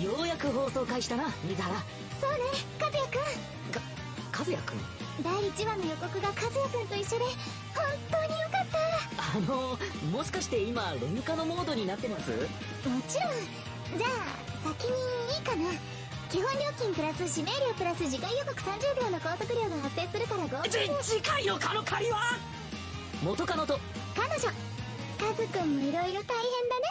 ようやく放送開始だな水原そうね和也くん。か和也くん第1話の予告が和也くんと一緒で本当によかった。あのもしかして今レムカのモードになってます？もちろん。じゃあ先にいいかな。基本料金プラス指名料プラス次回予告30秒の高速料が発生するから合計じ次回のカノ借りは元カノと。彼女。カズくんもいろいろ大変だね。